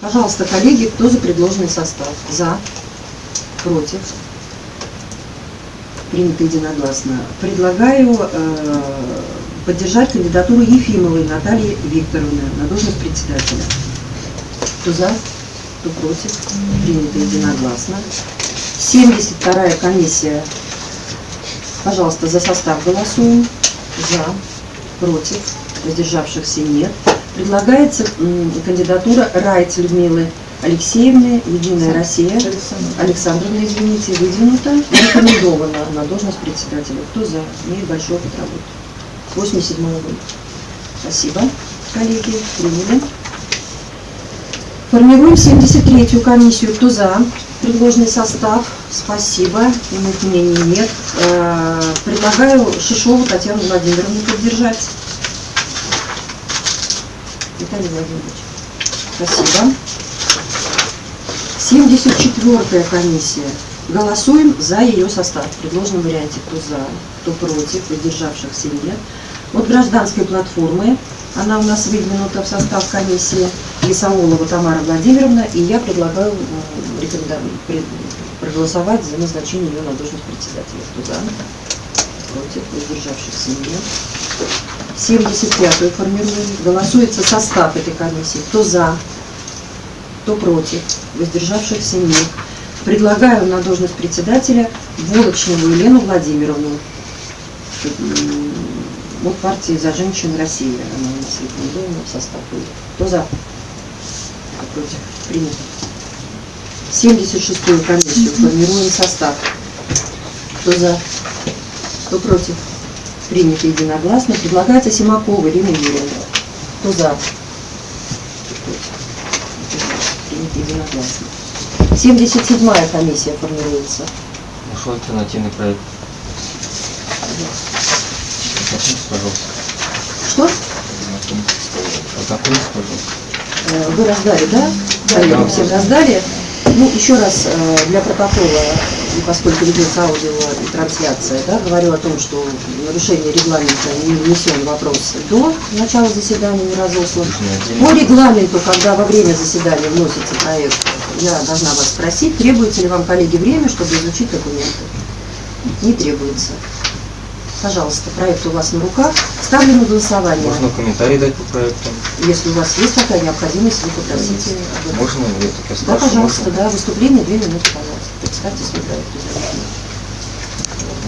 Пожалуйста, коллеги, кто за предложенный состав? За? Против? Принято единогласно. Предлагаю э, поддержать кандидатуру Ефимовой Натальи Викторовны на должность председателя. Кто за? Кто против? Принято единогласно. 72-я комиссия. Пожалуйста, за состав голосуем. За, против, воздержавшихся нет. Предлагается кандидатура Райц Людмилы Алексеевны, Единая Россия. Александровна, извините, выдвинута рекомендована на должность председателя. Кто за? Имеет большой опыт работы. С 87 года. Спасибо, коллеги, приняли. Формируем 73-ю комиссию. Кто за? Предложенный состав. Спасибо. Иных мнений нет. Э, Предлагаю Шишову Татьяну Владимировну поддержать. Виталий Владимирович. Спасибо. 74-я комиссия. Голосуем за ее состав. В предложенном варианте кто за, кто против, воздержавшихся нет. От гражданской платформы она у нас выдвинута в состав комиссии Лисаулова Тамара Владимировна, и я предлагаю проголосовать за назначение ее на должность председателя. Кто за? Против, воздержавшихся нет. 75-ю формируем. Голосуется состав этой комиссии. Кто за? Кто против? Воздержавшихся нет. Предлагаю на должность председателя Волочневу Елену Владимировну. М, От партии «За женщин России». Она у нас рекомендована в состав. Кто за? Кто против? Принято. 76-ю комиссию формируем состав. Кто за? Кто против? Принято единогласно. Предлагается Симакова Ирина Юрьевна. Кто за? Принято единогласно. 77-я комиссия формируется. Нашел альтернативный проект. Ознакомьтесь, пожалуйста. Что? Ознакомьтесь, пожалуйста. Э, Вы раздали, да? Да, вам всем раздали. Ну, еще раз э, для протокола, поскольку ведется аудио и трансляция, да, говорю о том, что нарушение регламента не внесен вопрос до начала заседания, не разослан. По регламенту, когда во время заседания вносится проект, я должна вас спросить, требуется ли вам, коллеги, время, чтобы изучить документы? Не требуется. Пожалуйста, проект у вас на руках. Ставлю на голосование. Можно комментарий дать по проекту? Если у вас есть такая необходимость, вы попросите. Можно? Я так я Да, спрашиваю. пожалуйста, можно? да, выступление две минуты, пожалуйста. Представьте свой проект.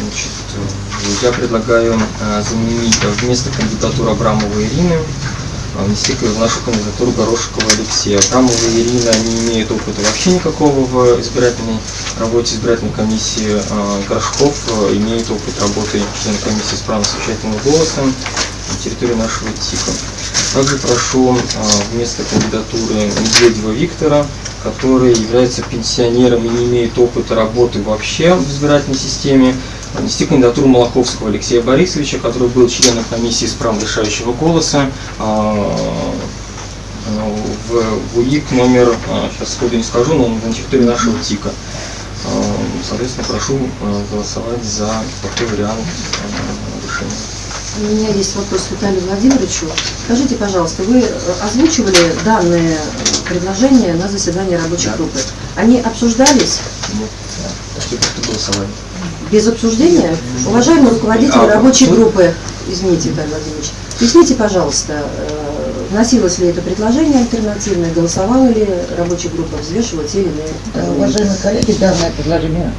Значит, э, я предлагаю э, заменить э, вместо кандидатуры Абрамовой Ирины внести в нашу кандидатуру Горошкова Алексея. Абрамова Ирина не имеет опыта вообще никакого в избирательной работе избирательной комиссии. Э, Горшков имеет опыт работы члена комиссии с правом совещательного голоса на территории нашего ТИКа. Также прошу вместо кандидатуры Медведева Виктора, который является пенсионером и не имеет опыта работы вообще в избирательной системе, внести кандидатуру Малаховского Алексея Борисовича, который был членом комиссии с правом решающего голоса а, а, в УИК номер, сейчас сходу не скажу, но на территории нашего ТИКа. А, Соответственно, прошу а, голосовать за такой вариант а, решения. У меня есть вопрос к Виталию Владимировичу. Скажите, пожалуйста, вы э, озвучивали данные э, предложения на заседании рабочей Да. группы. Они обсуждались Нет, голосовали. без обсуждения? Уважаемый руководитель А, рабочей вы- группы, извините, Виталий Владимирович, поясните, пожалуйста, э, вносилось ли это предложение альтернативное, голосовала ли рабочая группа, взвешивала те или иные аргументы? Уважаемые коллеги, данное предложение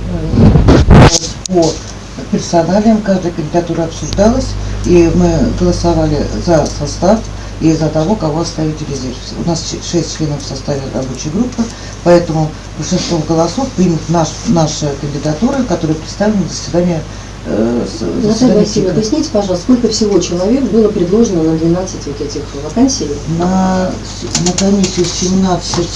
по персоналиям, каждая кандидатура обсуждалась, и мы голосовали за состав и за того, кого оставить в резерв. У нас ч- шесть членов в составе рабочей группы, поэтому большинством голосов примут наш, наши кандидатуры, которые представлены на заседании э, с- Наталья Васильевна, ТИКа. поясните, пожалуйста, сколько всего человек было предложено на 12 вот этих вакансий? На, на комиссию 17,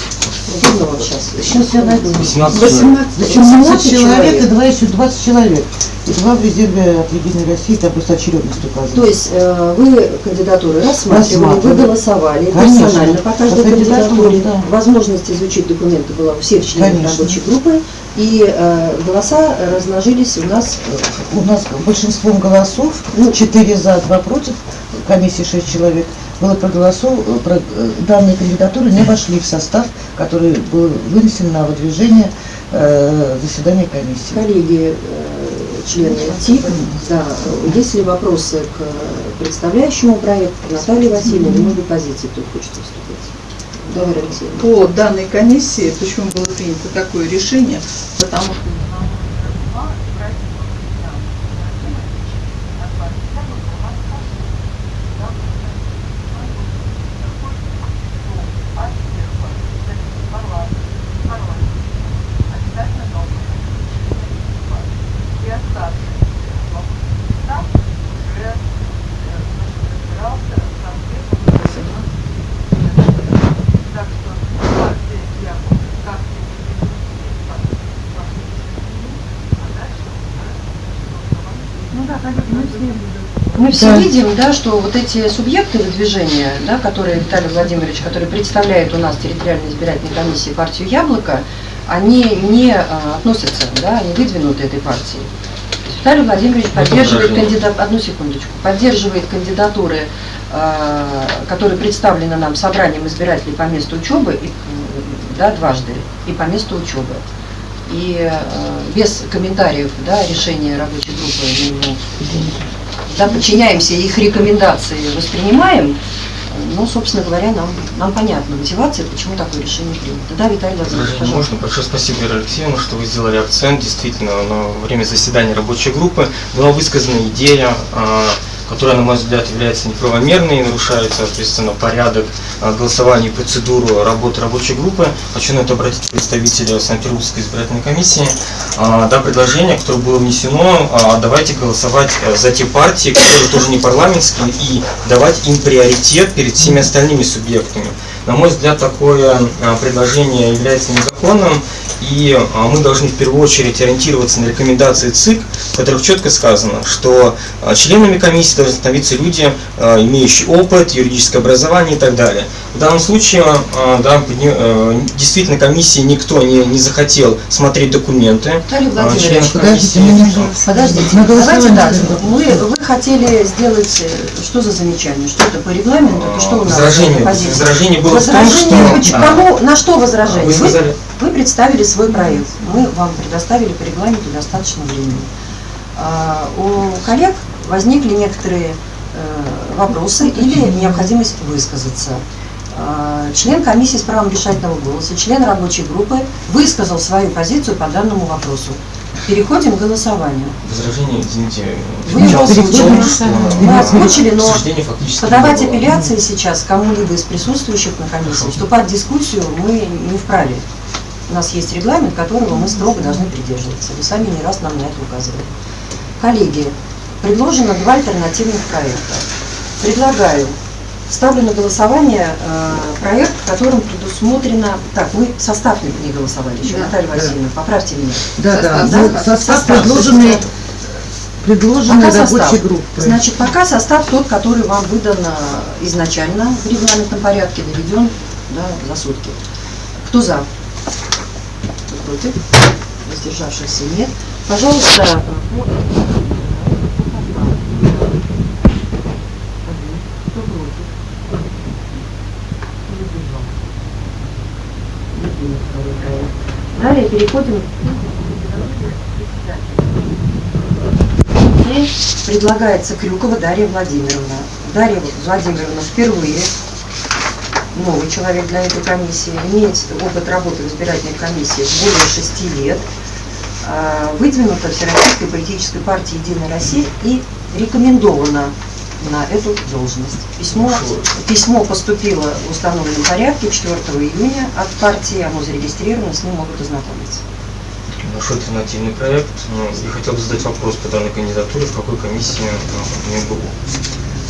Удобно вам сейчас? сейчас я найду. 18 18, 18 человек и два еще 20 человек. Два в резерве от Единой России, там просто очередность указана. То есть э, вы кандидатуры рассматривали, вы голосовали Конечно. персонально по каждой По кандидатуре, да. Возможность изучить документы была у всех членов Конечно. рабочей группы. И э, голоса размножились у нас У нас большинством голосов, ну, 4 за, 2 против, комиссии 6 человек, было проголосовано, про- э, данные кандидатуры не вошли в состав, который был вынесен на выдвижение э, заседания комиссии. Коллеги, э, члены ТИК, да, есть ли вопросы к представляющему проект Наталье Васильевне, может быть, позиции тут хочет выступить? Давай, Алексеевна. по данной комиссии, почему было принято такое решение, потому что Мы все Да. видим, да, что вот эти субъекты выдвижения, да, которые Виталий Владимирович, который представляет у нас территориальной избирательной комиссии партию «Яблоко», они не а, относятся, да, они выдвинуты этой есть Виталий Владимирович Можно поддерживает кандидат, одну секундочку, поддерживает кандидатуры, а, которые представлены нам собранием избирателей по месту учебы, и, да, дважды, и по месту учебы. И э, без комментариев, да, решения рабочей группы да, подчиняемся, их рекомендации воспринимаем, ну, собственно говоря, нам, нам понятна мотивация, почему такое решение принято. Да, Виталий Владимирович, пожалуйста. можно? Большое спасибо, Вера Алексеевна, что вы сделали акцент. Действительно, на время заседания рабочей группы была высказана идея, а, которая, на мой взгляд, является неправомерной нарушает, соответственно, порядок а, голосования и процедуру работы рабочей группы. Хочу на это обратить представителя Санкт-Петербургской избирательной комиссии. А, Да, предложение, которое было внесено, а, давайте голосовать э, за те партии, которые тоже не парламентские, и давать им приоритет перед всеми остальными субъектами. На мой взгляд, такое а, предложение является незаконным, и а, мы должны в первую очередь ориентироваться на рекомендации ЦИК, в которых четко сказано, что а, членами комиссии должны становиться люди, имеющие опыт, юридическое образование и так далее. В данном случае, а, да, э, действительно, комиссии никто не, не захотел смотреть документы. Виталий а, Владимирович, Подождите. Подождите, На давайте так. Мы, вы хотели сделать, э, что за замечание? Что это по регламенту? Это что у нас? Возражение, позиция? возражение было в том, Возражение, что... а, кому, на что возражение? Вы сказали, Вы представили свой проект. Мы вам предоставили по регламенту достаточно времени. А, У коллег возникли некоторые э, вопросы или необходимость высказаться. А, Член комиссии с правом решательного голоса, член рабочей группы высказал свою позицию по данному вопросу. Переходим к голосованию. возражение, извините, Вы его озвучили. Мы озвучили, но не подавать апелляции сейчас кому-либо из присутствующих на комиссии, вступать в дискуссию мы не вправе. У нас есть регламент, которого мы строго должны придерживаться. Вы сами не раз нам на это указывали. Коллеги, предложено два альтернативных проекта. Предлагаю, ставлю на голосование э, проект, в котором предусмотрено... Так, мы состав не- не голосовали еще, Да. Наталья Васильевна, поправьте меня. Да, да, Состав, ну, да? состав, Состав. предложенный, предложенный Пока рабочей состав. группой. Значит, пока состав тот, который вам выдан э, изначально в регламентном порядке, доведен да, за сутки. Кто за? Кто против? Воздержавшихся нет. Пожалуйста, э, по- Кто против? Кто воздержался? Не принят второй проект. Далее переходим предлагается Крюкова Дарья Владимировна. Дарья Владимировна впервые новый человек для этой комиссии, имеет опыт работы в избирательной комиссии более шести лет, а, выдвинута Всероссийской политической партией «Единая Россия» и рекомендована на эту должность. Письмо, письмо поступило в установленном порядке 4 июня от партии, оно зарегистрировано, с ним могут ознакомиться. Наш альтернативный проект. Ну, И хотел бы задать вопрос по данной кандидатуре, в какой комиссии а, не был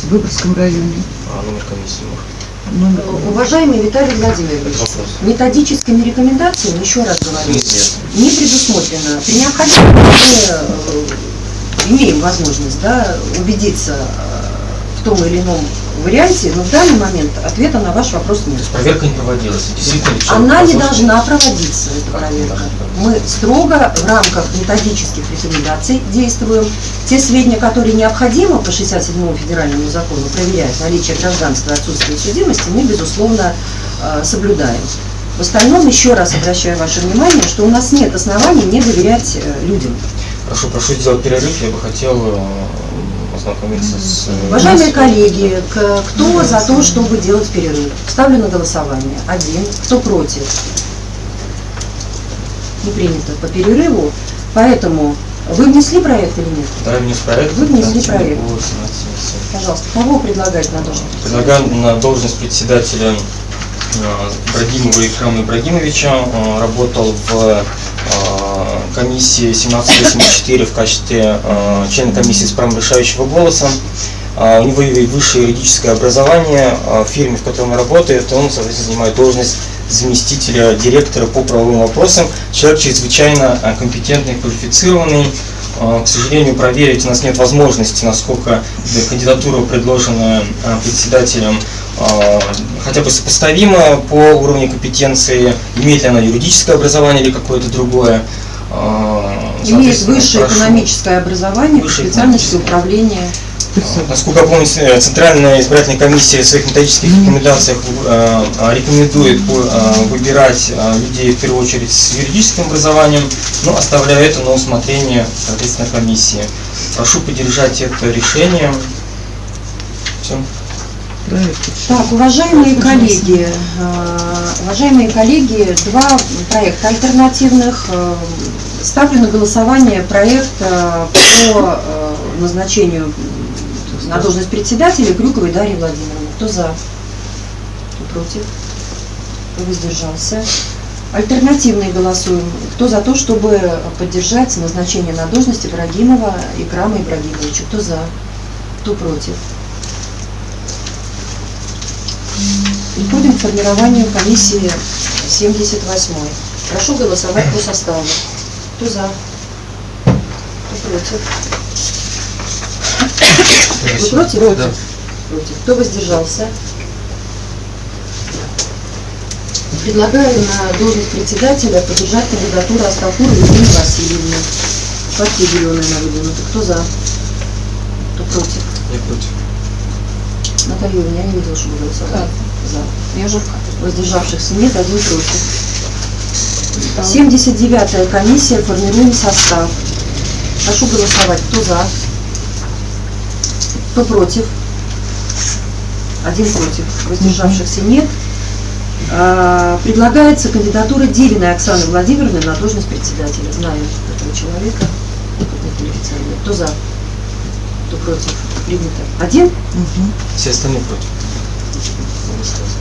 В Выборгском районе. а, номер комиссии, может. Номер- Уважаемый Виталий Владимирович, методическими рекомендациями, еще раз говорю, Неизвестно. не предусмотрено. При необходимости мы э, имеем возможность да, убедиться э, том или ином варианте, но в данный момент ответа на ваш вопрос То нет. есть проверка не проводилась. Действительно Она не должна проводиться, эта проверка. Мы строго в рамках методических рекомендаций действуем. Те сведения, которые необходимо по 67 федеральному закону проверять, наличие гражданства и отсутствие судимости, мы, безусловно, э, соблюдаем. В остальном, еще раз обращаю ваше внимание, что у нас нет оснований не доверять э, людям. Прошу, прошу сделать перерыв. Я бы хотел э, ознакомиться с... э, Уважаемые коллеги, кто за то, чтобы делать перерыв? Ставлю на голосование. Один. Кто против? Не принято по перерыву. Поэтому вы внесли проект или нет? Да, внес проект. Вы внесли альтернативный проект. по 17. Пожалуйста, кого предлагать на должность? Предлагаю на должность председателя э, Ибрагимова Икрама Ибрагимовича. Он работал в комиссии 1784 в качестве э, члена комиссии с правом решающего голоса. А, У него высшее юридическое образование. А В фирме, в которой он работает, он, соответственно, занимает должность заместителя директора по правовым вопросам. Человек чрезвычайно э, компетентный, квалифицированный. А, К сожалению, проверить у нас нет возможности, насколько кандидатура, предложенная э, председателем, э, хотя бы сопоставима по уровню компетенции, имеет ли она юридическое образование или какое-то другое. Имеет высшее прошу. экономическое образование по специальности управления. Насколько я помню, э, Центральная избирательная комиссия в своих методических рекомендациях э, э, рекомендует э, выбирать э, людей в первую очередь с юридическим образованием, но оставляя это на усмотрение, соответственно, комиссии. Прошу поддержать это решение. Все. Так, уважаемые коллеги, э, уважаемые коллеги, два проекта альтернативных. Э, Ставлю на голосование проект э, по назначению на должность председателя Крюковой Дарьи Владимировны. Кто за? Кто против? Кто воздержался? Альтернативные голосуем. Кто за то, чтобы поддержать назначение на должность Ибрагимова Икрама Ибрагимовича? Кто за? Кто против? Переходим к формированию комиссии 78. Прошу голосовать по составу. Кто за? Кто против? Вы против? Да. Против. Кто воздержался? Предлагаю на должность председателя поддержать кандидатуру Астафура Елены Васильевны. Партия зеленая она выдвинута. Кто за? Кто против? Я против. Наталья Юрьевна, я не видела, что голосовали. За. Я же Воздержавшихся нет, один против. 79-я комиссия, формируем состав. Прошу голосовать. Кто за? Кто против? Один против. Воздержавшихся нет. А, Предлагается кандидатура Дивиной Оксаны Владимировны на должность председателя. Знаю этого человека. Кто за? Кто против? Принято. Один? Мгм. Все остальные против.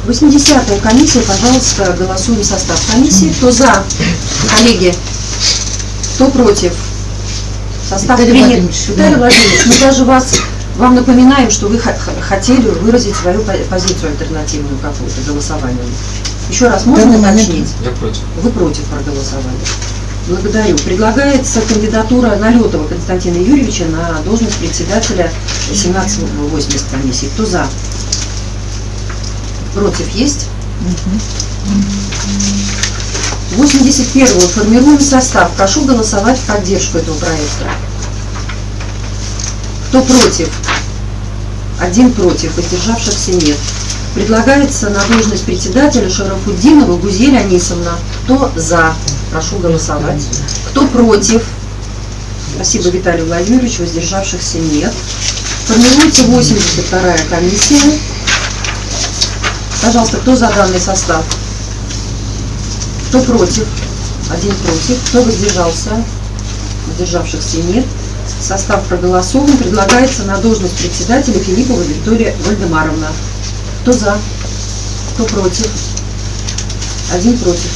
80-я комиссия, пожалуйста, голосуем состав комиссии. Кто за? Коллеги. Кто против? Состав Виталий принят. Владимирович, Виталий да. Владимирович, мы даже вас, вам напоминаем, что вы хотели выразить свою по- позицию альтернативную какую-то голосованию. Еще раз, можно уточнить? Я против. Вы против проголосовали. Благодарю. Предлагается кандидатура Налетова Константина Юрьевича на должность председателя 1780 комиссии. Кто за? Против есть? Мгм. 81 формируем состав. Прошу голосовать в поддержку этого проекта. Кто против? Один против, воздержавшихся нет. Предлагается на должность председателя Шарафуддинова Гузель Анисовна. Кто за? Прошу голосовать. Кто против? Спасибо, Виталий Владимирович. Воздержавшихся нет. Формируется 82-я комиссия. Пожалуйста, кто за данный состав? Кто против? Один против. Кто воздержался? Воздержавшихся нет. Состав проголосован. Предлагается на должность председателя Филиппова Виктория Вальдемаровна. Кто за? Кто против? Один против.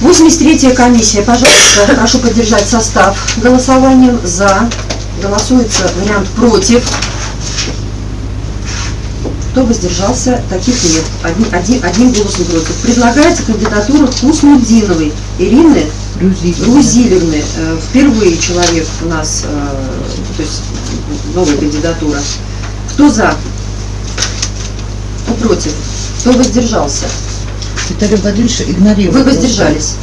83-я комиссия. Пожалуйста, прошу поддержать состав голосованием за. Голосуется вариант против. Кто воздержался, таких нет. Один, один, один голос не против. Предлагается кандидатура Хуснудиновой Ирины Грузиль. Грузилевны. Э, Впервые человек у нас, э, то есть новая кандидатура. Кто за? Кто против? Кто воздержался? Виталий Владимирович игнорирует. Вы воздержались.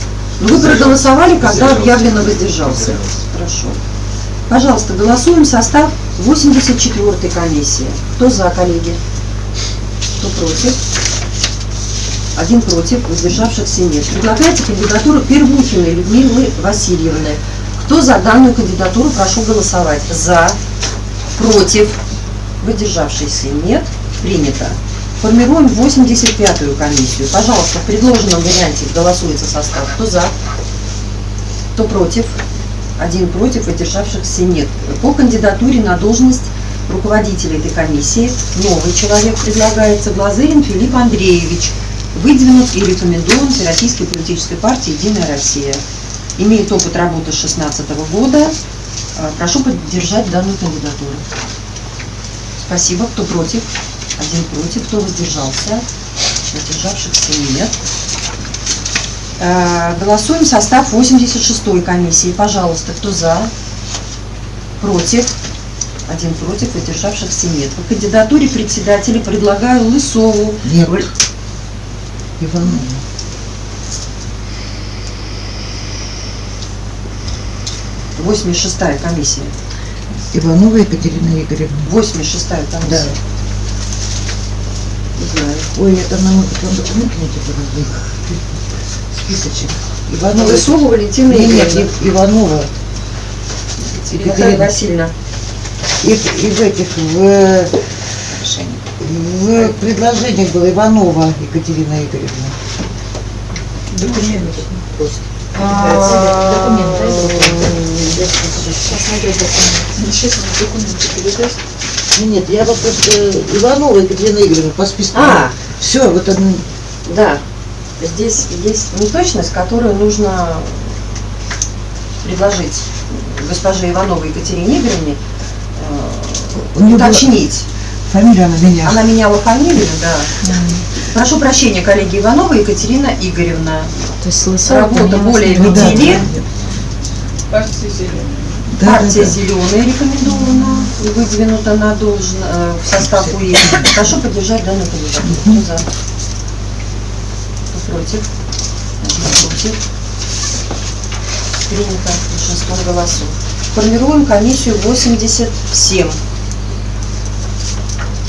Вы проголосовали, когда объявлено воздержался. Хорошо. Пожалуйста, голосуем состав 84-й комиссии. Кто за, коллеги? Кто против? Один против, воздержавшихся нет. Предлагается кандидатуру Первухиной Людмилы Васильевны. Кто за данную кандидатуру, прошу голосовать. За, против, выдержавшихся нет. Принято. Формируем 85-ю комиссию. Пожалуйста, в предложенном варианте голосуется состав. Кто за? Кто против? Один против, выдержавшихся нет. По кандидатуре на должность руководителя этой комиссии новый человек предлагается Глазырин Филипп Андреевич, выдвинут и рекомендован Всероссийской политической партией «Единая Россия». Имеет опыт работы с 2016 года. Э, Прошу поддержать данную кандидатуру. Спасибо. Кто против? Один против. Кто воздержался? Воздержавшихся нет. Э, Голосуем состав 86-й комиссии. Пожалуйста, кто за? Против? Один против, воздержавшихся нет. По кандидатуре председателя предлагаю Лысову. Нет. Иванова. Восемьдесят шестая комиссия. Иванова Екатерина Игоревна. 86-я комиссия. Да. Знаю. Ой, это нам потом документы не тебе Списочек. Иванова. Лысова Валентина Нет, нет, Иванова. Наталья Васильевна. И, и в этих, в, в предложениях было Иванова Екатерина Игоревна. Сейчас мне документы передаст. Ну, Нет, я вот просто Иванова Екатерина Игоревна по списку. А, Все, вот одно. да. Здесь есть неточность, которую нужно предложить госпоже Ивановой Екатерине Игоревне э, была уточнить. фамилия она меня. Она меняла фамилию, да. Прошу прощения, коллеги Иванова Екатерина Игоревна. То есть Лысова Работа более Ну да, пяти лет. Партия зеленая. Да, Партия да. зеленая рекомендована и выдвинута на должен, э, в состав УЕ. Прошу поддержать данную кандидатуру. Кто за? Кто против? Один против. Принято большинством голосов. Формируем комиссию 87.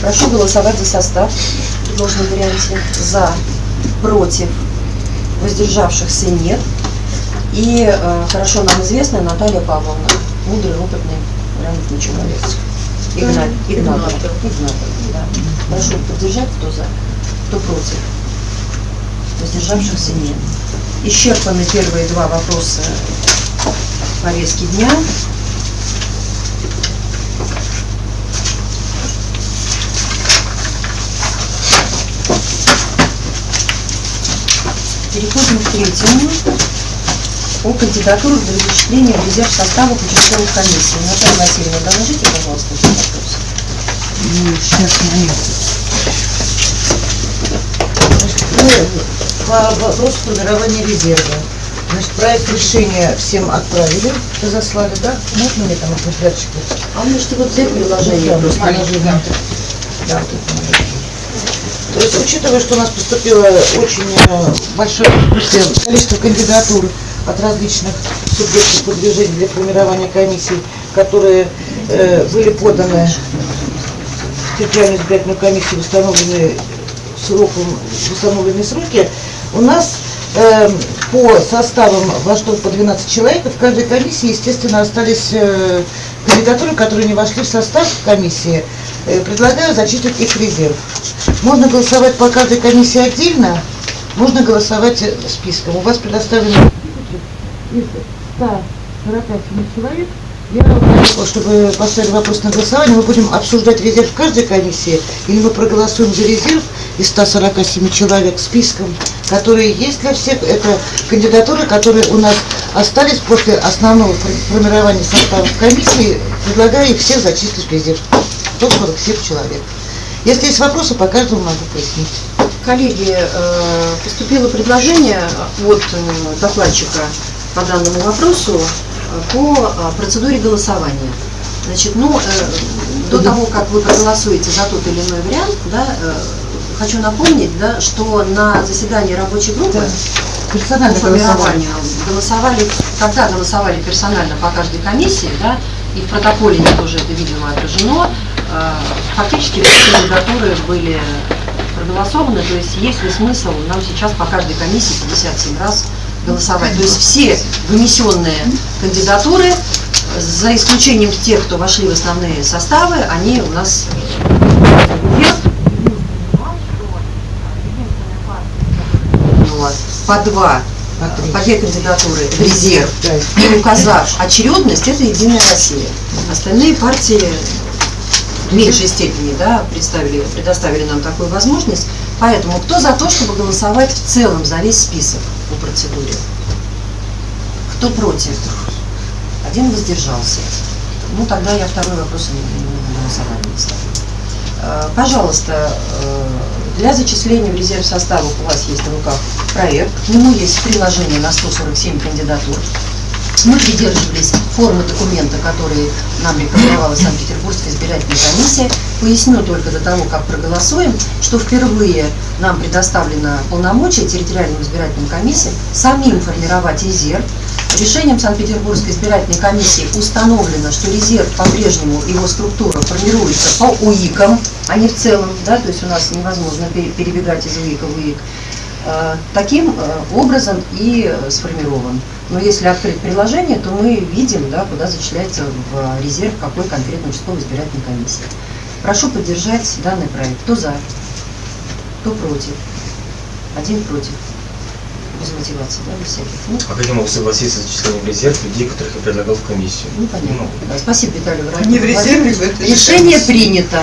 Прошу голосовать за состав в предложенном варианте. За, против, воздержавшихся нет. И э, хорошо нам известная Наталья Павловна, мудрый, опытный, грамотный человек. Игнат, Игнатов. Игнатов, да. Прошу поддержать, кто за, кто против. Воздержавшихся нет. Исчерпаны первые два вопроса повестки дня. Переходим к третьему. О кандидатурах для зачисления в резерв составов участковых комиссий. Наталья Васильевна, доложите, пожалуйста, этот вопрос. Ну, сейчас мы по вопросу формирования резерва. Значит, проект решения всем отправили, разослали, да? Можно мне там экземплярчик? А можете вот взять приложение Да, просто. приложение. Да. То есть, учитывая, что у нас поступило очень э, большое количество кандидатур от различных субъектов продвижения для формирования комиссий, которые э, были поданы в территориальную избирательную комиссию в установленные, сроком, в установленные сроки, у нас э, по составам во что по 12 человек, в каждой комиссии, естественно, остались э, кандидатуры, которые не вошли в состав комиссии. Э, предлагаю зачислить их в резерв. Можно голосовать по каждой комиссии отдельно, можно голосовать э, списком. У вас предоставлено из 147 человек. Я, чтобы поставили вопрос на голосование, мы будем обсуждать резерв каждой комиссии, или мы проголосуем за резерв из 147 человек списком, которые есть для всех. Это кандидатуры, которые у нас остались после основного фор- формирования состава комиссии. Предлагаю их всех зачислить в резерв. 147 человек. Если есть вопросы, по каждому могу пояснить. Коллеги, э, поступило предложение от э, докладчика по данному вопросу э, по э, процедуре голосования. Значит, ну, э, до того, как вы проголосуете за тот или иной вариант, да, э, хочу напомнить, да, что на заседании рабочей группы Да. Персонально формированию голосовали, когда голосовали персонально по каждой комиссии, да, и в протоколе тоже это, видимо, отражено, э, фактически все кандидатуры были проголосованы, то есть есть ли смысл нам сейчас по каждой комиссии 57 раз голосовать. То есть все вынесенные кандидатуры, за исключением тех, кто вошли в основные составы, они у нас по два, По три. по две кандидатуры в резерв и указав очередность, это Единая Россия. Остальные партии в меньшей степени да, представили, предоставили нам такую возможность. Поэтому кто за то, чтобы голосовать в целом за весь список процедуре? Кто против? Один воздержался. Ну, тогда я второй вопрос не, не, не ставлю. Э, Пожалуйста, э, для зачисления в резерв составов у вас есть на руках проект. К нему есть приложение на 147 кандидатур. Мы придерживались формы документа, которые нам рекомендовала Санкт-Петербургская избирательная комиссия. Поясню только до того, как проголосуем, что впервые нам предоставлено полномочия территориальным избирательным комиссиям самим формировать резерв. Решением Санкт-Петербургской избирательной комиссии установлено, что резерв по-прежнему, его структура формируется по УИКам, а не в целом, да, то есть у нас невозможно пере- перебегать из УИКа в УИК. Э, Таким э, образом и э, сформирован. Но если открыть приложение, то мы видим, да, куда зачисляется в резерв какой конкретно участковой избирательной комиссии. Прошу поддержать данный проект. Кто за? Кто против? Один против. Без мотивации, да, без всяких. Ну, А как я могу согласиться с зачислением в резерв людей, которых я предлагал в комиссию? ну, понятно. Да, спасибо, Виталий Они в резерве в Владимирович. этой Решение принято.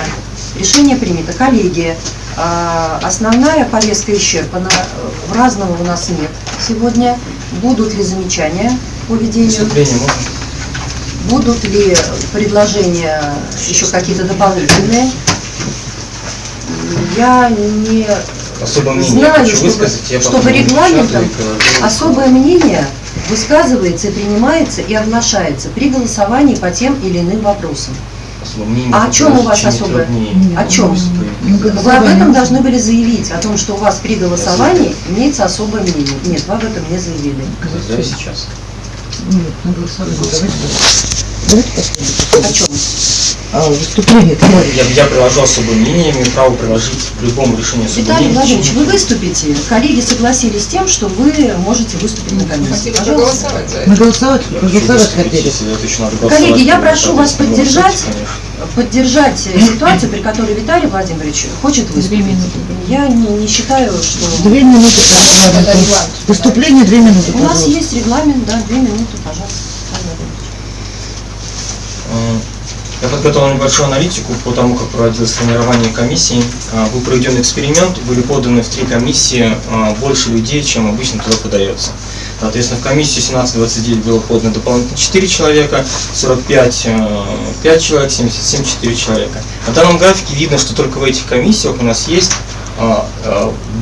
Решение принято. Коллеги, а, основная повестка исчерпана. В разного у нас нет сегодня. Будут ли замечания по ведению? Будут ли предложения еще какие-то дополнительные? Я не Особое мнение знаю, хочу чтобы. Я чтобы регламентом и особое мнение высказывается, и принимается и оглашается при голосовании по тем или иным вопросам. Мнение А о чем у вас особое? О чем? Ну, Вы об этом должны были заявить, о том, что у вас при голосовании имеется особое мнение. Нет, вы об этом не заявили. Да, сейчас. Нет, на голосование. Давайте посмотрим. О чем? А, выступление. Я, я приложу особое мнение, имею право приложить к любому решению особое Виталий. Владимирович, вы выступите. Коллеги согласились с тем, что вы можете выступить на комиссии. Хотели Пожалуйста. проголосовать за Мы это. голосовать, Я выступить, хотели. голосовать, Коллеги, я прошу вас поддержать, поддержать ситуацию, при которой Виталий Владимирович хочет выступить. Я не, не считаю, что... Две минуты, пожалуйста. Выступление две минуты, У нас есть регламент, да, две минуты, пожалуйста. Я подготовил небольшую аналитику по тому, как проводилось формирование комиссии. Э, Был проведен эксперимент, были поданы в три комиссии э, больше людей, чем обычно туда подается. Соответственно, в комиссию 17-29 было подано дополнительно 4 человека, 45 э, 5 человек, 77 4 человека. На данном графике видно, что только в этих комиссиях у нас есть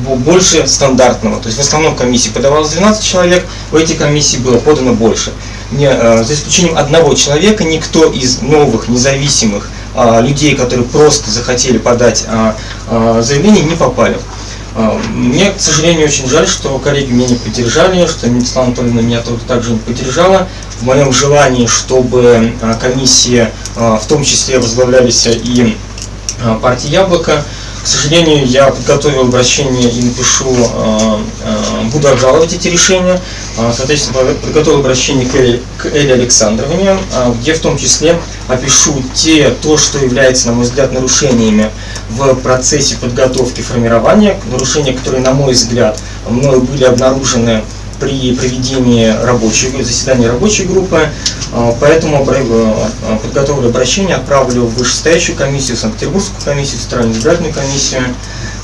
бо- больше стандартного. То есть в основном комиссии подавалось 12 человек, в эти комиссии было подано больше. Не, э, за исключением одного человека, никто из новых независимых э, людей, которые просто захотели подать э, э, заявление, не попали. Мне, к сожалению, очень жаль, что коллеги меня не поддержали, что Светлана Анатольевна меня тоже также не поддержала в моем желании, чтобы э, комиссии в том числе возглавлялись и э, партии «Яблоко». К сожалению, я подготовил обращение и напишу, буду обжаловать эти решения. Э, Соответственно, под- подготовил обращение к Эле, к Эле Александровне, э, где в том числе опишу те, то, что является, на мой взгляд, нарушениями в процессе подготовки формирования, нарушения, которые, на мой взгляд, мною были обнаружены при проведении рабочей, заседания рабочей группы. Э, Поэтому э, подготовлю обращение, отправлю в вышестоящую комиссию, Санкт-Петербургскую комиссию, Центральную избирательную комиссию.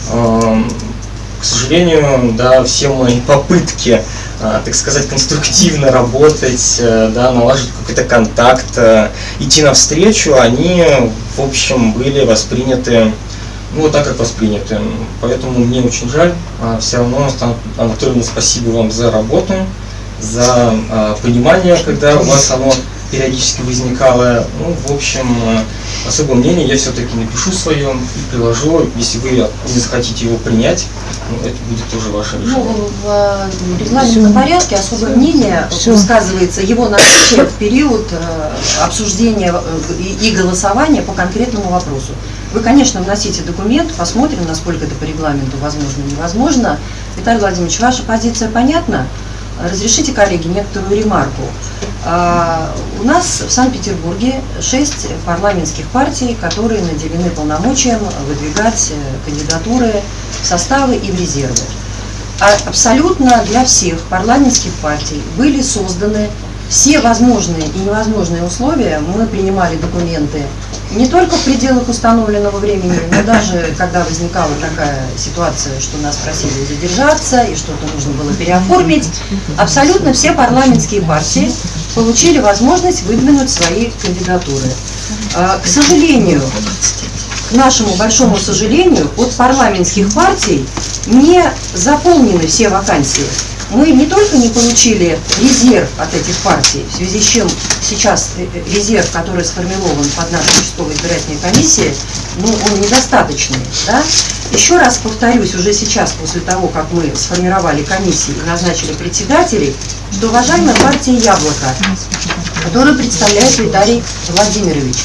К сожалению, да, все мои попытки, так сказать, конструктивно работать, э, да, налаживать какой-то контакт, э, идти навстречу, они, в общем, были восприняты ну, вот так, как восприняты. Поэтому мне очень жаль. А, Все равно, Анатольевна, спасибо вам за работу, за а, понимание, когда у вас оно периодически возникало. Ну, в общем, э, особое мнение я все-таки напишу свое и приложу. Если вы не захотите его принять, ну, это будет тоже ваше решение. Ну, в э, регламентном порядке особое мнение Всё. высказывается его наличие в период э, обсуждения э, и голосования по конкретному вопросу. Вы, конечно, вносите документ, посмотрим, насколько это по регламенту возможно и невозможно. Виталий Владимирович, ваша позиция понятна? Разрешите, коллеги, некоторую ремарку. А, У нас в Санкт-Петербурге шесть парламентских партий, которые наделены полномочием выдвигать э, кандидатуры в составы и в резервы. А Абсолютно для всех парламентских партий были созданы все возможные и невозможные условия. Мы принимали документы не только в пределах установленного времени, но даже когда возникала такая ситуация, что нас просили задержаться и что-то нужно было переоформить, абсолютно все парламентские партии получили возможность выдвинуть свои кандидатуры. А, К сожалению, к нашему большому сожалению, от парламентских партий не заполнены все вакансии. Мы не только не получили резерв от этих партий, в связи с чем сейчас э, э, резерв, который сформирован под нашей участковой избирательной комиссией, ну, он недостаточный. Да? Еще раз повторюсь, уже сейчас, после того, как мы сформировали комиссии и назначили председателей, что уважаемая партия «Яблоко», которую представляет Виталий Владимирович,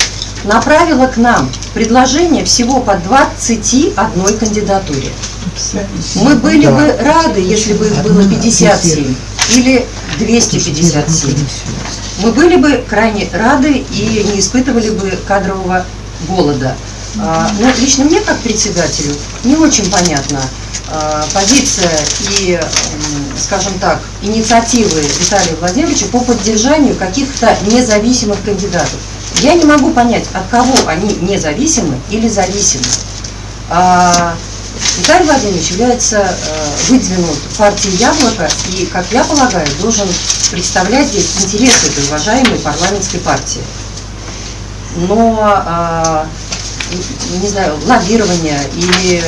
направила к нам предложение всего по 21 кандидатуре. Мы были бы рады, если бы их было 57 или 257. Мы были бы крайне рады и не испытывали бы кадрового голода. А, Но лично мне, как председателю, не очень понятна а, позиция и, скажем так, инициативы Виталия Владимировича по поддержанию каких-то независимых кандидатов. Я не могу понять, от кого они независимы или зависимы. А, Виталий Владимирович является э, выдвинут партией «Яблоко» и, как я полагаю, должен представлять здесь интересы этой уважаемой парламентской партии. Но, а, не знаю, лоббирование или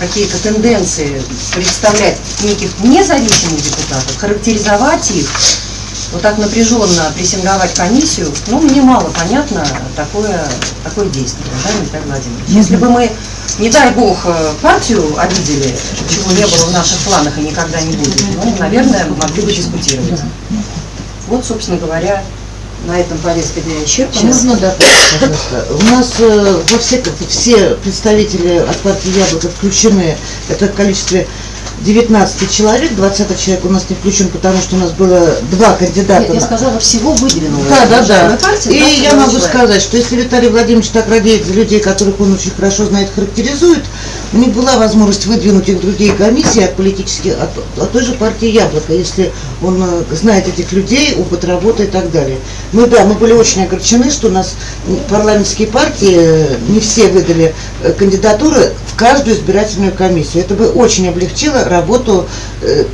какие-то тенденции представлять неких независимых депутатов, характеризовать их, вот так напряженно прессинговать комиссию, ну, мне мало понятно такое, такое действие, уважаемый Виталий Владимирович. Если бы мы, не дай бог, э, партию обидели, чего не было в наших планах и никогда не будет, ну, наверное, могли бы дискутировать. Вот, собственно говоря, на этом повестка дня исчерпана. Можно добавить, пожалуйста? У нас э, во все, все представители от партии Яблоко включены, это в количестве 19 человек, 20 человек у нас не включен, потому что у нас было два кандидата. Нет, я сказала, всего выдвинула. Да, да, да. Партия, И 22 я могу человека. сказать, что если Виталий Владимирович так радеет за людей, которых он очень хорошо знает, характеризует, у них была возможность выдвинуть их другие комиссии от политических, от, от той же партии Яблоко, если он э, знает этих людей, опыт работы и так далее. Ну да, мы были очень огорчены, что у нас парламентские партии э, не все выдали э, кандидатуры в каждую избирательную комиссию. Это бы очень облегчило работу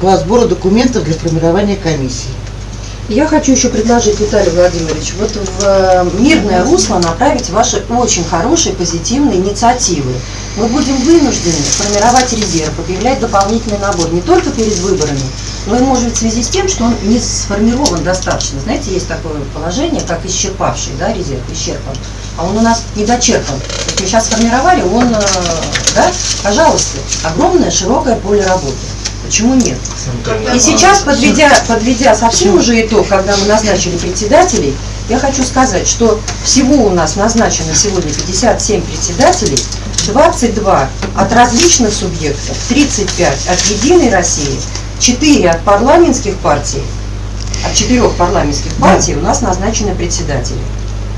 по сбору документов для формирования комиссии. Я хочу еще предложить, Виталий Владимирович, вот в мирное русло направить ваши очень хорошие позитивные инициативы. Мы будем вынуждены формировать резерв, объявлять дополнительный набор не только перед выборами, но и, может в связи с тем, что он не сформирован достаточно. Знаете, есть такое положение, как исчерпавший да, резерв, исчерпан, а он у нас недочерпан. То есть мы сейчас сформировали, он, э, да, пожалуйста, огромное, широкое поле работы. Почему нет? И сейчас, подведя, подведя совсем уже итог, когда мы назначили председателей, я хочу сказать, что всего у нас назначено сегодня 57 председателей, 22 от различных субъектов, 35 от «Единой России», 4 от парламентских партий, от четырех парламентских партий у нас назначены председатели.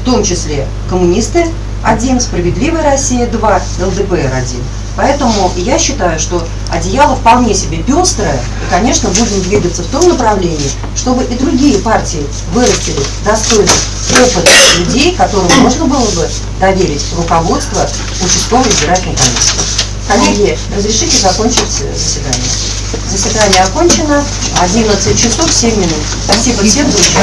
В том числе коммунисты один, «Справедливая Россия» два, ЛДПР один. Поэтому я считаю, что одеяло вполне себе пестрое, и, конечно, будем двигаться в том направлении, чтобы и другие партии вырастили достойных, опытных людей, которым можно было бы доверить руководство участковой избирательной комиссии. Коллеги, разрешите закончить заседание. Заседание окончено, 11 часов 7 минут. Спасибо всем за участие.